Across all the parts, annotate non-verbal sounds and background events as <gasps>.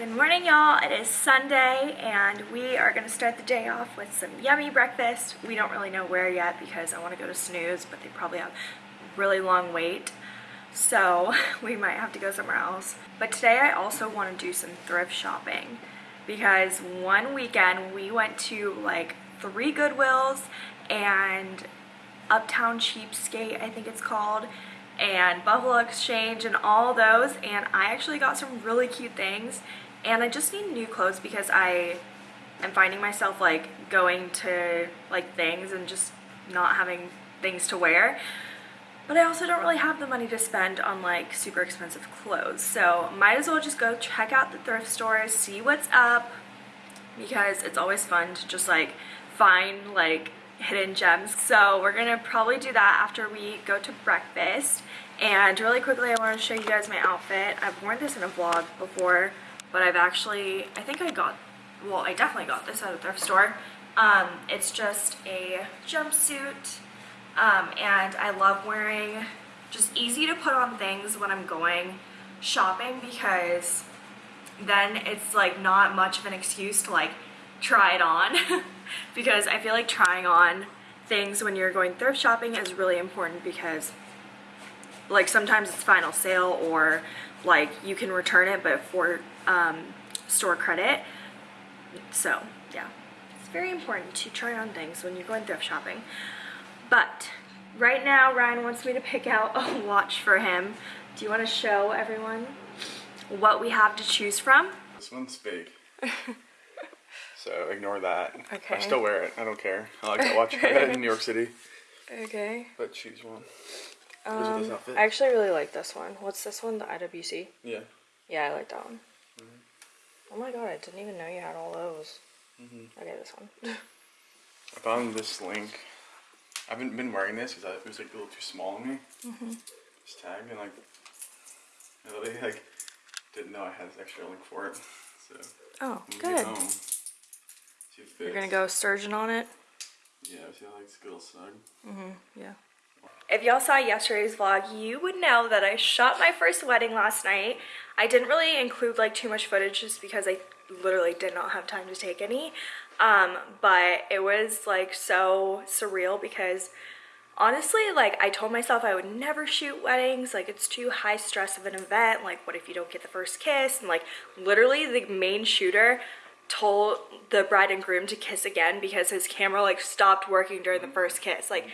Good morning, y'all. It is Sunday, and we are going to start the day off with some yummy breakfast. We don't really know where yet because I want to go to Snooze, but they probably have really long wait, so <laughs> we might have to go somewhere else. But today I also want to do some thrift shopping because one weekend we went to like three Goodwills and Uptown Cheapskate, I think it's called, and Buffalo Exchange and all those and I actually got some really cute things and I just need new clothes because I am finding myself like going to like things and just not having things to wear but I also don't really have the money to spend on like super expensive clothes so might as well just go check out the thrift stores see what's up because it's always fun to just like find like hidden gems. So we're gonna probably do that after we go to breakfast. And really quickly, I wanna show you guys my outfit. I've worn this in a vlog before, but I've actually, I think I got, well, I definitely got this at a thrift store. Um, it's just a jumpsuit, um, and I love wearing just easy to put on things when I'm going shopping because then it's like not much of an excuse to like try it on <laughs> because I feel like trying on things when you're going thrift shopping is really important because like sometimes it's final sale or like you can return it but for um, store credit so yeah it's very important to try on things when you're going thrift shopping but right now Ryan wants me to pick out a watch for him do you want to show everyone what we have to choose from this one's fake <laughs> So ignore that. Okay. I still wear it. I don't care. I like that watch. I got it in New York City. <laughs> Okay. But choose one. Um, I actually really like this one. What's this one? The IWC? Yeah. Yeah, I like that one. Mm -hmm. Oh my god, I didn't even know you had all those. Mm -hmm. Okay, this one. <laughs> I found this link. I haven't been wearing this because it was like a little too small on me. Mm -hmm. This tag and like, I really like didn't know I had this extra link for it. So. Oh, good. You're gonna go sturgeon on it? Yeah, see how like it's a little snug. Mm-hmm, yeah. If y'all saw yesterday's vlog, you would know that I shot my first wedding last night. I didn't really include like too much footage just because I literally did not have time to take any. Um, but it was like so surreal because honestly, like I told myself I would never shoot weddings. Like it's too high stress of an event. Like what if you don't get the first kiss? And like literally the main shooter told the bride and groom to kiss again because his camera like stopped working during the first kiss like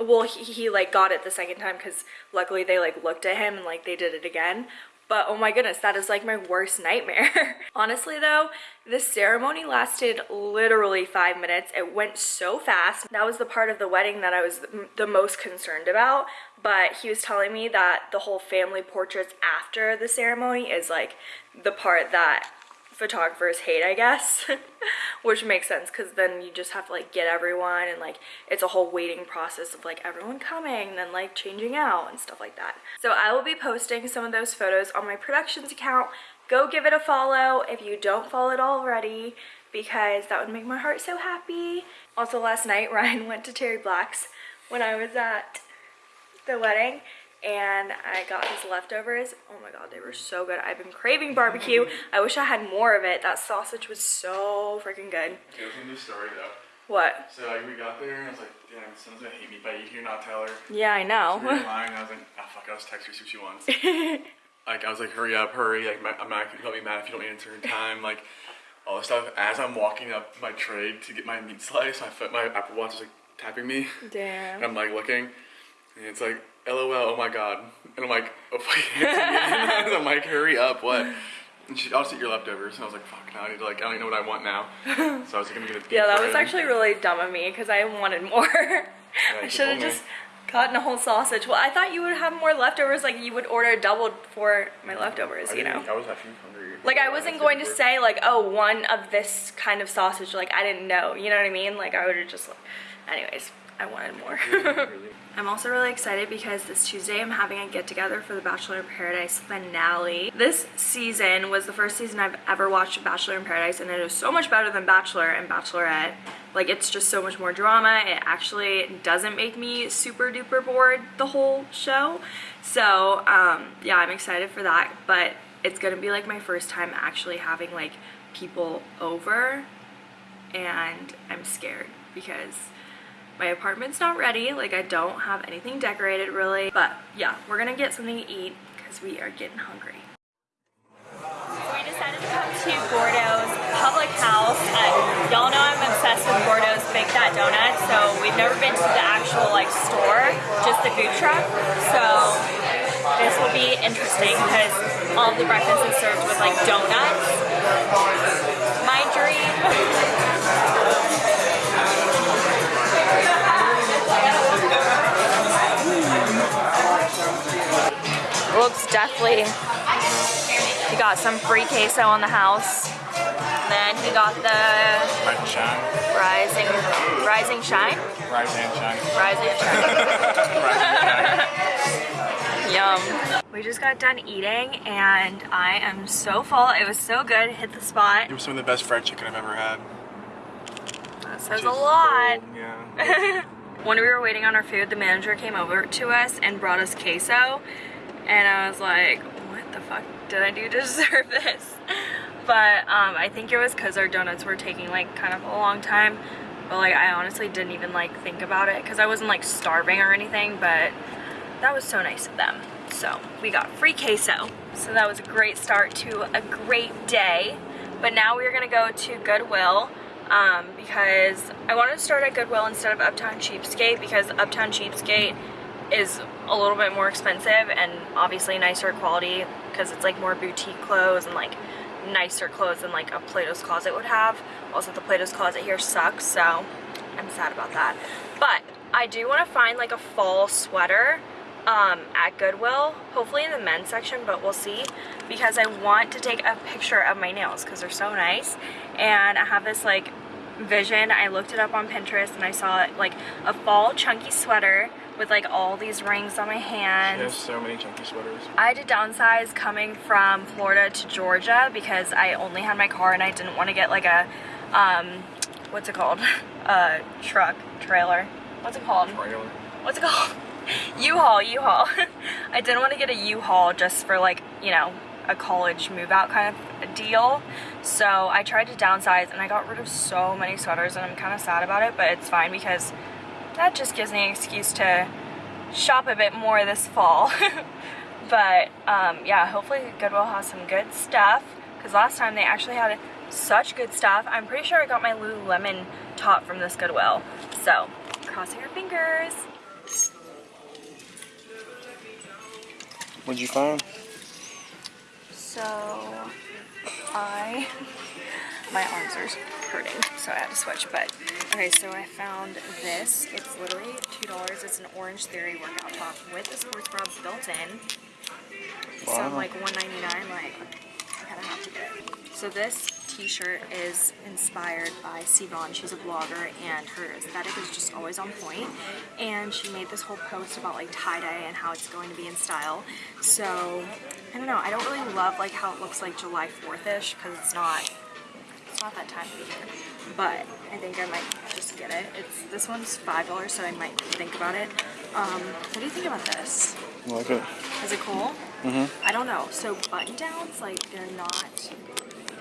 well he, he like got it the second time because luckily they like looked at him and like they did it again. But oh my goodness that is like my worst nightmare. <laughs> Honestly though this ceremony lasted literally five minutes. It went so fast. That was the part of the wedding that i was the most concerned about. But he was telling me that the whole family portraits after the ceremony is like the part that photographers hate, I guess, <laughs> which makes sense because then you just have to like get everyone and like it's a whole waiting process of like everyone coming and then like changing out and stuff like that. So I will be posting some of those photos on my productions account. Go give it a follow if you don't follow it already because that would make my heart so happy. Also last night <laughs> Ryan went to Terry Black's when I was at the wedding and I got his leftovers. Oh my god, they were so good. I've been craving barbecue. I wish I had more of it. That sausage was so freaking good. Okay, there's a new story though. What? So like we got there and I was like, damn, someone's gonna hate me by you here, not tell her. Yeah, I know. So we were lying, I was like, oh, fuck, I'll just text her, see what she wants. <laughs> like, I was like, hurry up, hurry. Like, my, I'm not, gonna be mad if you don't answer in time. Like, all this stuff. As I'm walking up my tray to get my meat slice, my foot, my Apple Watch is like tapping me. Damn. And I'm like looking, and it's like, LOL, oh my god. And I'm like, <laughs> oh, fuck. <laughs> I'm like, hurry up, what? And she, I'll just eat your leftovers. And I was like, fuck, now I need to, like, I don't even know what I want now. <laughs> So I was like, I'm gonna get Yeah, that was actually really dumb of me because I wanted more. Yeah, I should have just gotten a whole sausage. Well, I thought you would have more leftovers, like you would order double for my leftovers, you know? I was actually hungry. Like I wasn't going to say like, oh, one of this kind of sausage. Like I didn't know, you know what I mean? Like I would have just, anyways, I wanted more. <laughs> I'm also really excited because this Tuesday I'm having a get together for the Bachelor in Paradise finale. This season was the first season I've ever watched Bachelor in Paradise and it is so much better than Bachelor and Bachelorette. Like it's just so much more drama. It actually doesn't make me super duper bored the whole show. So um, yeah, I'm excited for that. But it's gonna be like my first time actually having like people over and I'm scared because my apartment's not ready like I don't have anything decorated really but yeah we're gonna get something to eat because we are getting hungry. We decided to come to Gordo's public house y'all know I'm obsessed with Gordo's Big Fat Donut so we've never been to the actual like store just the food truck. So this will be interesting because all the breakfast is served with like donuts. My dream <laughs> looks definitely he got some free queso on the house And then he got the shine. rising rising shine Rising shine. rising shine <laughs> Rise and shine. yum we just got done eating and i am so full it was so good hit the spot It was some of the best fried chicken I've ever had. that says Which a lot Yeah. <laughs> when we were waiting on our food, the manager came over to us and brought us queso. And I was like, what the fuck did I do to <laughs> deserve this? But um, I think it was because our donuts were taking like kind of a long time. But like I honestly didn't even like think about it because I wasn't like starving or anything. But that was so nice of them. So we got free queso. So that was a great start to a great day. But now we're gonna go to Goodwill um, because I wanted to start at Goodwill instead of Uptown Cheapskate because Uptown Cheapskate is a little bit more expensive and obviously nicer quality because it's like more boutique clothes and like nicer clothes than like a Plato's Closet would have. Also the Plato's Closet here sucks so I'm sad about that. But I do want to find like a fall sweater um, at Goodwill, hopefully in the men's section, but we'll see because I want to take a picture of my nails because they're so nice and I have this like vision. I looked it up on Pinterest and I saw like a fall chunky sweater with like all these rings on my hands. There's so many chunky sweaters. I had to downsize coming from Florida to Georgia because I only had my car and I didn't want to get like a, um, what's it called? <laughs> A truck, trailer. What's it called? Trailer. What's it called? <laughs> U-Haul, U-Haul. <laughs> I didn't want to get a U-Haul just for like, you know, a college move out kind of deal. So I tried to downsize and I got rid of so many sweaters and I'm kind of sad about it, but it's fine because that just gives me an excuse to shop a bit more this fall. <laughs> but um, yeah, hopefully Goodwill has some good stuff because last time they actually had such good stuff. I'm pretty sure I got my Lululemon top from this Goodwill. So crossing our fingers. What'd you find? So I, <laughs> my arms are hurting, so I had to switch. But okay, so I found this. It's literally two dollars. It's an Orange Theory workout top with a sports bra built in. So I'm like one ninety nine. Like I kind of have to get it. So this T-shirt is inspired by Siobhan. She's a blogger, and her aesthetic is just always on point. And she made this whole post about like tie dye and how it's going to be in style. So I don't know. I don't really love like how it looks like July 4th ish because it's not. It's not that time of year. But I think I might just get it. It's this one's five dollars, so I might think about it. Um, what do you think about this? I like it. Is it cool? Mm-hmm. I don't know. So button downs, like they're not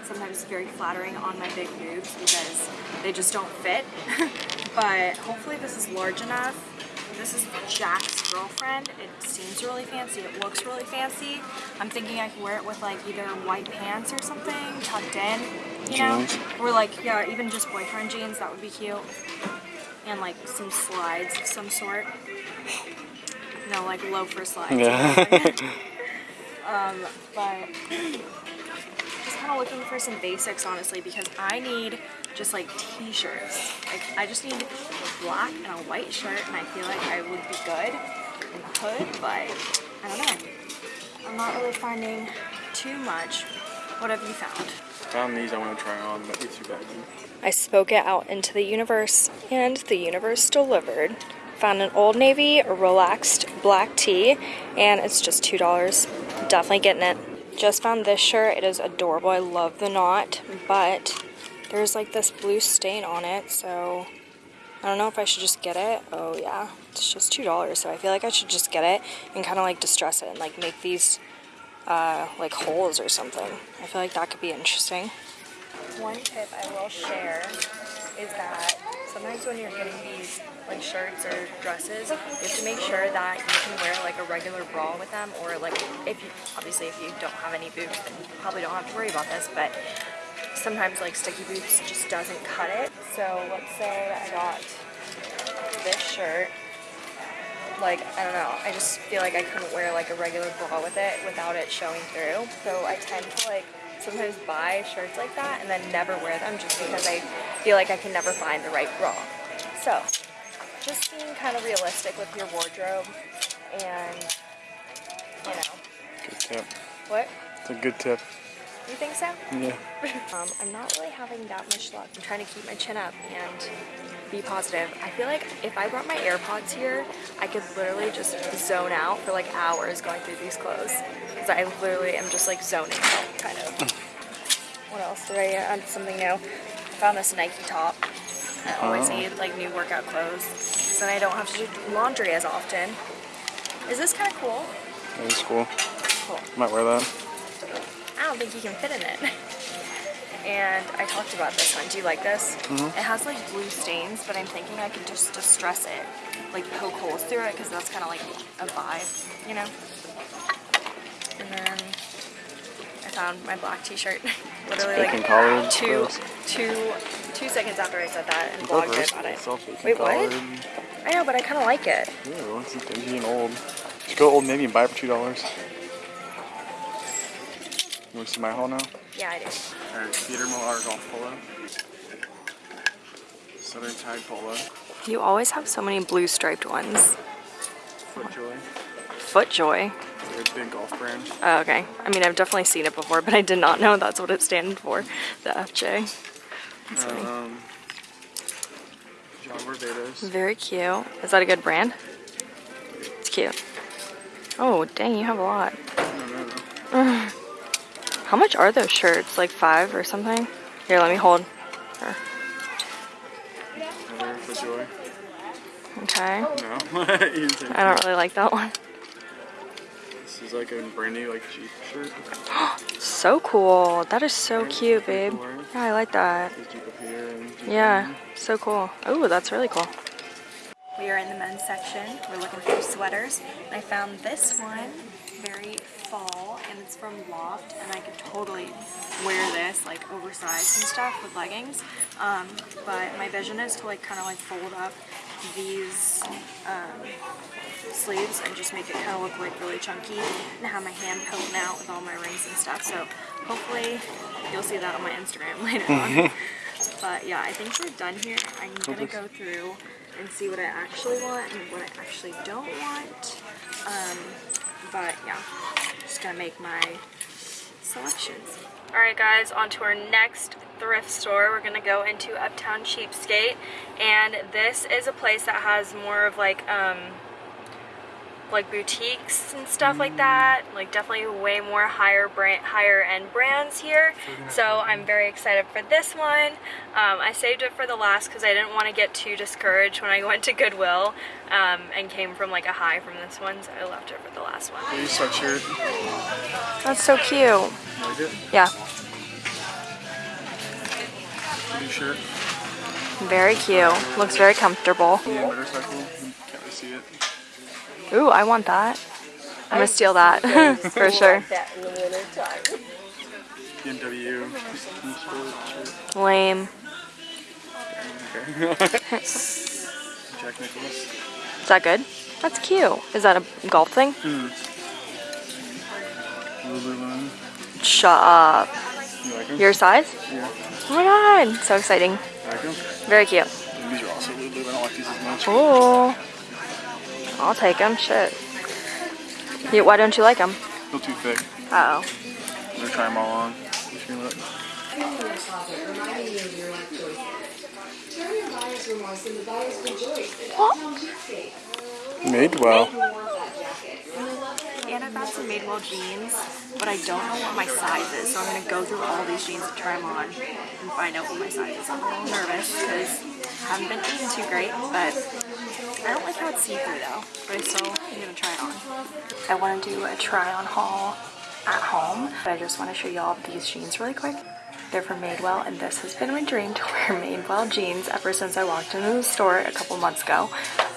sometimes very flattering on my big boobs because they just don't fit. <laughs> but hopefully this is large enough. This is Jack's girlfriend. It seems really fancy. It looks really fancy. I'm thinking I could wear it with like either white pants or something tucked in, you know? Jeans. Or like, yeah, even just boyfriend jeans. That would be cute. And like some slides of some sort. No, like loafer slides. Yeah. <laughs> um, but <laughs> just kind of looking for some basics, honestly, because I need just like t-shirts. Like I just need a black and a white shirt, and I feel like I would be good in the hood. But I don't know. I'm not really finding too much. What have you found? Found these I want to try on, but it's too bad. I spoke it out into the universe, and the universe delivered. Found an Old Navy relaxed black tee, and it's just $2. Definitely getting it. Just found this shirt. It is adorable. I love the knot, but there's like this blue stain on it, so I don't know if I should just get it. Oh, yeah. It's just $2, so I feel like I should just get it and kind of like distress it and like make these uh, like holes or something. I feel like that could be interesting. One tip I will share is that sometimes when you're getting these like shirts or dresses, you have to make sure that you can wear like a regular bra with them or like if you, obviously if you don't have any boobs then you probably don't have to worry about this, but sometimes like sticky boots just doesn't cut it. So let's say I got this shirt like I don't know I just feel like I couldn't wear like a regular bra with it without it showing through so I tend to like sometimes buy shirts like that and then never wear them just because I feel like I can never find the right bra so just being kind of realistic with your wardrobe and you know Good tip. what It's a good tip. You think so Yeah. <laughs> um, I'm not really having that much luck. I'm trying to keep my chin up and be positive. I feel like if I brought my AirPods here, I could literally just zone out for like hours going through these clothes. Because I literally am just like zoning out, kind of. <laughs> what else did I add? Something new. I found this Nike top. I always Oh. need like new workout clothes. So then I don't have to do laundry as often. Is this kind of cool? It is cool. Cool. Might wear that. I don't think you can fit in it. And I talked about this one. Do you like this? Mm-hmm. It has like blue stains, but I'm thinking I could just distress it, like poke holes through it, because that's kind of like a vibe, you know? And then I found my black t-shirt. <laughs> Literally like two, two, two seconds after I said that and blogged Reverse about it. Wait, what? I know, but I kind of like it. Yeah, it's dingy and old. Just go Old Navy and buy it for two dollars. You want to see my haul now? Yeah, I do. Alright, Peter Millar golf polo. Southern Tide polo. You always have so many blue striped ones. Footjoy. Footjoy. It's a big golf brand. Oh, okay. I mean, I've definitely seen it before, but I did not know that's what it stands for. The FJ. That's funny. Um, John Barbados. Very cute. Is that a good brand? It's cute. Oh, dang, you have a lot. How much are those shirts? Like five or something? Here, let me hold. Footjoy. Okay. No. <laughs> You didn't take I don't really like that one. This is like a brand new like Jeep shirt. <gasps> So cool. That is so cute, babe. Yeah, I like that. There's Jeep up here and Jeep Yeah, so cool. Oh, that's really cool. We are in the men's section. We're looking for sweaters. I found this one, very fall, and it's from Loft, and I could totally wear this like oversized and stuff with leggings. Um, but my vision is to like kind of like fold up these um, sleeves and just make it kind of look like really chunky and have my hand poking out with all my rings and stuff. So hopefully you'll see that on my Instagram <laughs> later on. <laughs> But yeah, I think we're done here. I'm gonna go through and see what I actually want and what I actually don't want. Um, but yeah, just gonna make my selections. Alright guys, on to our next thrift store. We're gonna go into Uptown Cheapskate and this is a place that has more of like um, like boutiques and stuff like that. Like definitely way more higher brand, higher end brands here. So I'm very excited for this one. Um, I saved it for the last because I didn't want to get too discouraged when I <laughs> went to Goodwill um, and came from like a high from this one, so I left it for the last one. Blue sweatshirt. That's so cute. You like it? Yeah, Blue shirt. very cute. Looks very comfortable. Yeah, motorcycle. Can't really see it. Ooh, I want that. I'm gonna steal that <laughs> for sure. that in the winter time. BMW. Lame. Jack Nicklaus. <laughs> Is that good? That's cute. Is that a golf thing? Lululemon. Shut up. You like? Your size? Yeah. Oh my god, so exciting. Like? Very cute. These are also Lululemon. I don't like these as much. Ooh. I'll take them. Shit. You, why don't you like them? Feel too thick. Uh oh. I'm gonna try them all on. Just gonna look. And I got some Madewell jeans, but I don't know what my size is, so I'm gonna go through all these jeans and try them on and find out what my size is. I'm a little nervous because I haven't been eating too great, but I don't like how it's see-through though. But I still am gonna try it on. I want to do a try-on haul at home. But I just want to show y'all these jeans really quick. They're from Madewell and this has been my dream to wear <laughs> Madewell jeans ever since I walked into the store a couple months ago.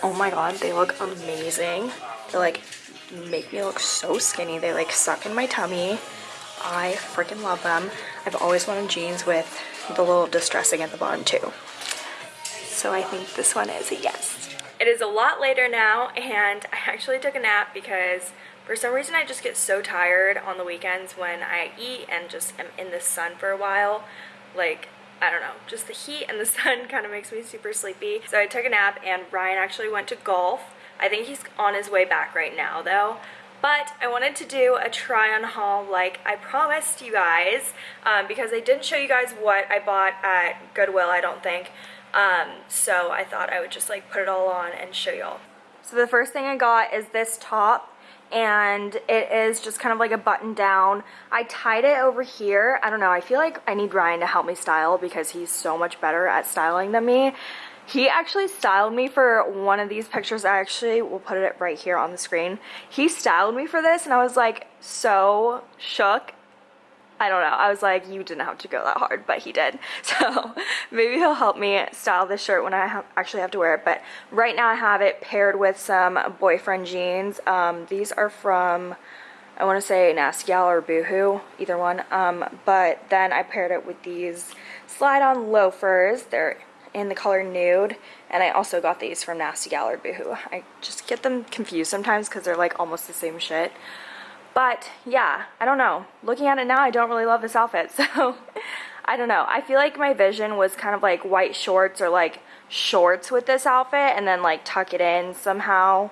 Oh my god, they look amazing. They're like make me look so skinny. They like suck in my tummy. I freaking love them. I've always wanted jeans with the little distressing at the bottom too. So I think this one is a yes. It is a lot later now and I actually took a nap because for some reason I just get so tired on the weekends when I eat and just am in the sun for a while. Like, I don't know, just the heat and the <laughs> sun kind of makes me super sleepy. So I took a nap and Ryan actually went to golf. I think he's on his way back right now though. But I wanted to do a try on haul like I promised you guys um, because I didn't show you guys what I bought at Goodwill, I don't think. Um, so I thought I would just like put it all on and show y'all. So the first thing I got is this top and it is just kind of like a button down. I tied it over here. I don't know. I feel like I need Ryan to help me style because he's so much better at styling than me. He actually styled me for one of these pictures. I actually will put it right here on the screen. He styled me for this and I was like so shook I don't know. I was like, you didn't have to go that hard, but he did. <laughs> So maybe he'll help me style this shirt when I ha actually have to wear it. But right now I have it paired with some boyfriend jeans. Um, these are from, I want to say Nasty Gal or Boohoo, either one. Um, but then I paired it with these slide-on loafers. They're in the color nude and I also got these from Nasty Gal or Boohoo. I just get them confused sometimes because they're like almost the same shit. But yeah, I don't know. Looking at it now, I don't really love this outfit. <laughs> So I don't know. I feel like my vision was kind of like white shorts or like shorts with this outfit and then like tuck it in somehow.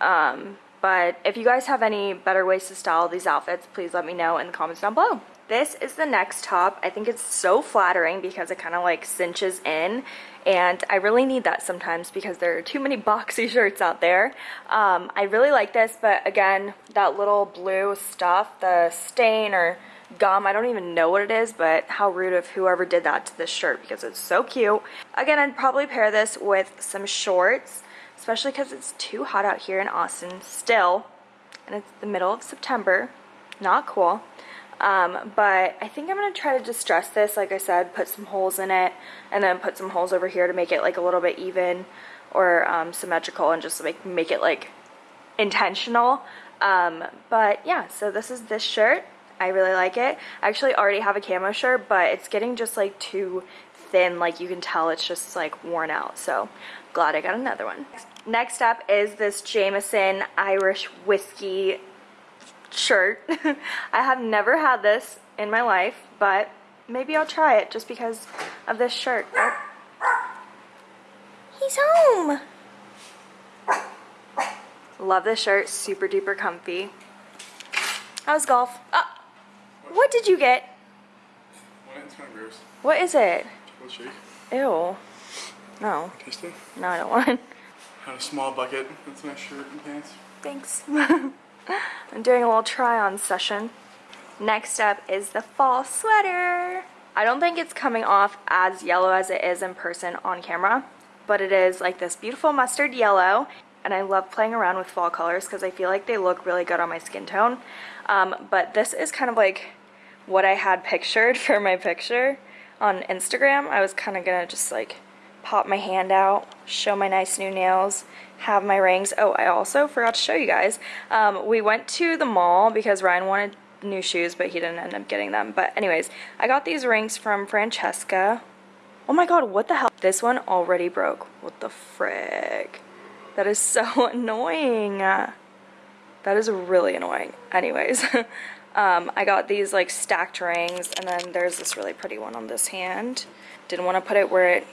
Um, but if you guys have any better ways to style these outfits, please let me know in the comments down below. This is the next top. I think it's so flattering because it kind of like cinches in and I really need that sometimes because there are too many boxy <laughs> shirts out there. Um, I really like this, but again, that little blue stuff, the stain or gum, I don't even know what it is, but how rude of whoever did that to this shirt because it's so cute. Again, I'd probably pair this with some shorts, especially because it's too hot out here in Austin still, and it's the middle of September. Not cool. Um, but I think I'm going to try to distress this, like I said, put some holes in it, and then put some holes over here to make it like a little bit even or um, symmetrical and just make, make it like intentional. Um, but yeah, so this is this shirt. I really like it. I actually already have a camo shirt, but it's getting just like too thin. Like you can tell it's just like worn out. So glad I got another one. Next up is this Jameson Irish Whiskey shirt. <laughs> I have never had this in my life, but maybe I'll try it just because of this shirt. Oh. He's home! Love this shirt, super duper comfy. How's golf? Oh, what did you get? It's kind of gross. What is it? Chocolate shake. Ew. No. Tasty. No, I don't want. Had a small bucket. That's my shirt and pants. Thanks. <laughs> I'm doing a little try on session. Next up is the fall sweater. I don't think it's coming off as yellow as it is in person on camera, but it is like this beautiful mustard yellow and I love playing around with fall colors because I feel like they look really good on my skin tone. Um, but this is kind of like what I had pictured <laughs> for my picture on Instagram. I was kind of gonna just like pop my hand out, show my nice new nails, have my rings. Oh, I also forgot to show you guys. Um, we went to the mall because Ryan wanted new shoes, but he didn't end up getting them. But anyways, I got these rings from Francesca. Oh my god, what the hell? This one already broke. What the frick? That is so <laughs> annoying. That is really annoying. Anyways, <laughs> um, I got these like stacked rings and then there's this really pretty one on this hand. Didn't want to put it where it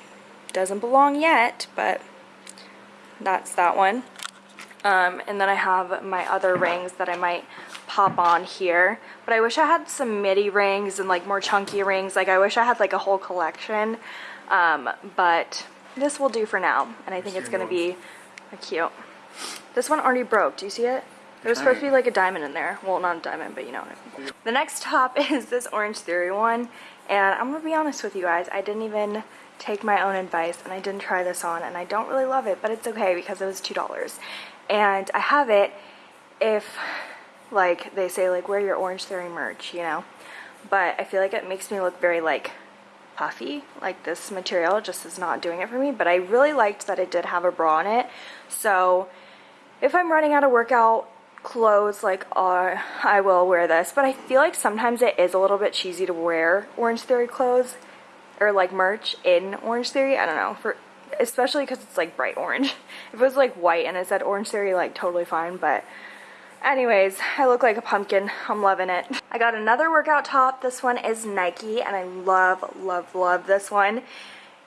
doesn't belong yet, but that's that one. Um, and then I have my other rings that I might pop on here. But I wish I had some midi rings and like more chunky rings. Like I wish I had like a whole collection. Um, but this will do for now. And I think it's going to be cute. This one already broke. Do you see it? There was supposed to be like a diamond in there. Well, not a diamond, but you know what I mean. The next top <laughs> is this Orange Theory one. And I'm going to be honest with you guys. I didn't even take my own advice and I didn't try this on and I don't really love it but it's okay because it was two dollars and I have it if Like they say like wear your Orange Theory merch, you know. But I feel like it makes me look very like puffy. Like this material just is not doing it for me. But I really liked that it did have a bra in it. So if I'm running out of workout clothes like uh, I will wear this but I feel like sometimes it is a little bit cheesy to wear Orange Theory clothes or like merch in Orange Theory I don't know for especially because it's like bright orange. <laughs> If it was like white and it said Orange Theory like totally fine but anyways I look like a pumpkin. I'm loving it. I got another workout top. This one is Nike and I love love love this one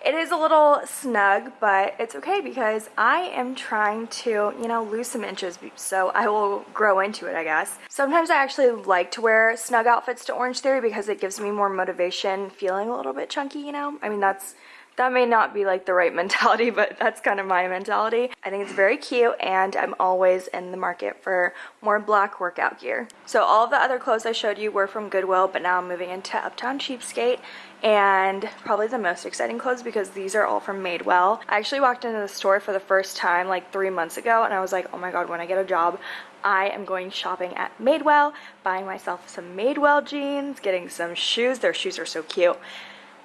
it is a little snug, but it's okay because I am trying to, you know, lose some inches, so I will grow into it, I guess. Sometimes I actually like to wear snug outfits to Orange Theory because it gives me more motivation feeling a little bit chunky, you know? I mean, that's that may not be like the right <laughs> mentality, but that's kind of my mentality. I think it's very cute and I'm always in the market for more black workout gear. So all of the other clothes I showed you were from Goodwill, but now I'm moving into Uptown Cheapskate and probably the most exciting clothes because these are all from Madewell. I actually walked into the store for the first time like three months ago and I was like, oh my god, when I get a job, I am going shopping at Madewell, buying myself some Madewell jeans, getting some shoes. Their shoes are so cute.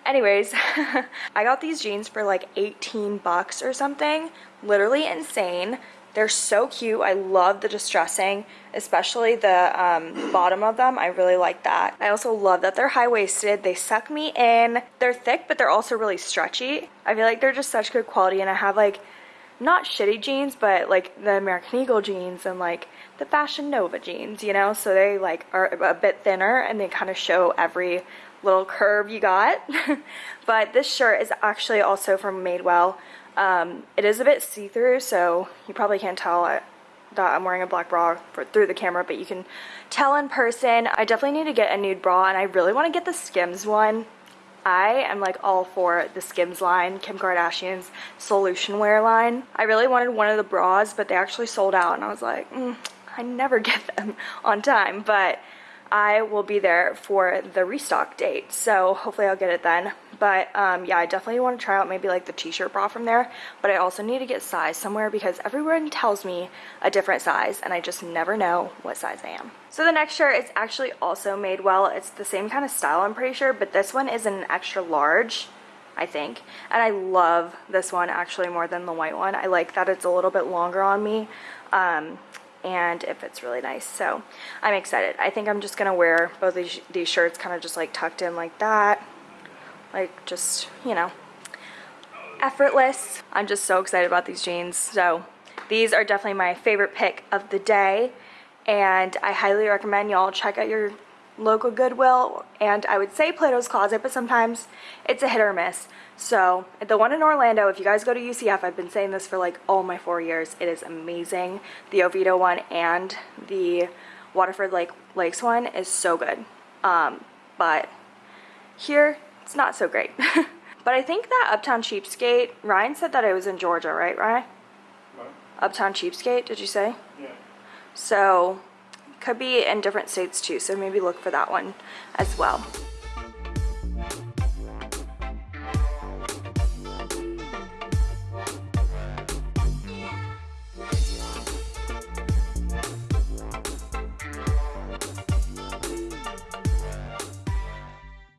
Anyways, <laughs> I got these jeans for like 18 bucks or something. Literally insane. They're so cute. I love the distressing, especially the um, bottom of them. I really like that. I also love that they're high-waisted. They suck me in. They're thick, but they're also really stretchy. I feel like they're just such good quality, and I have like not shitty jeans, but like the American Eagle jeans and like the Fashion Nova jeans, you know? So they like are a bit thinner and they kind of show every little curve you got. <laughs> but this shirt is actually also from Madewell. Um, it is a bit see-through, so you probably can't tell that I'm wearing a black bra for, through the camera, but you can tell in person. I definitely need to get a nude bra, and I really want to get the Skims one. I am like all for the Skims line, Kim Kardashian's solution wear line. I really wanted one of the bras, but they actually sold out, and I was like, mm, I never <laughs> get them on time, but I will be there for the restock date. So hopefully I'll get it then. But um, yeah, I definitely want to try out maybe like the t-shirt bra from there. But I also need to get size somewhere because everyone tells me a different size and I just never know what size I am. So the next shirt is actually also Madewell It's the same kind of style I'm pretty sure, but this one is an extra large. I think. And I love this one actually more than the white one. I like that it's a little bit longer on me. Um, and it fits really nice. So I'm excited. I think I'm just going to wear both these, these shirts kind of just like tucked in like that. Like just, you know, effortless. I'm just so excited about these jeans. So these are definitely my favorite pick of the day. And I highly recommend y'all check out your local Goodwill. And I would say Plato's Closet, but sometimes it's a hit or miss. So the one in Orlando, if you guys go to UCF, I've been saying this for like all my four years. It is amazing. The Oviedo one and the Waterford Lake Lakes one is so good. Um, but here, it's not so great. <laughs> but I think that Uptown Cheapskate, Ryan said that it was in Georgia, right, Ryan? What? Uptown Cheapskate, did you say? Yeah. So, could be in different states too, so maybe look for that one as well.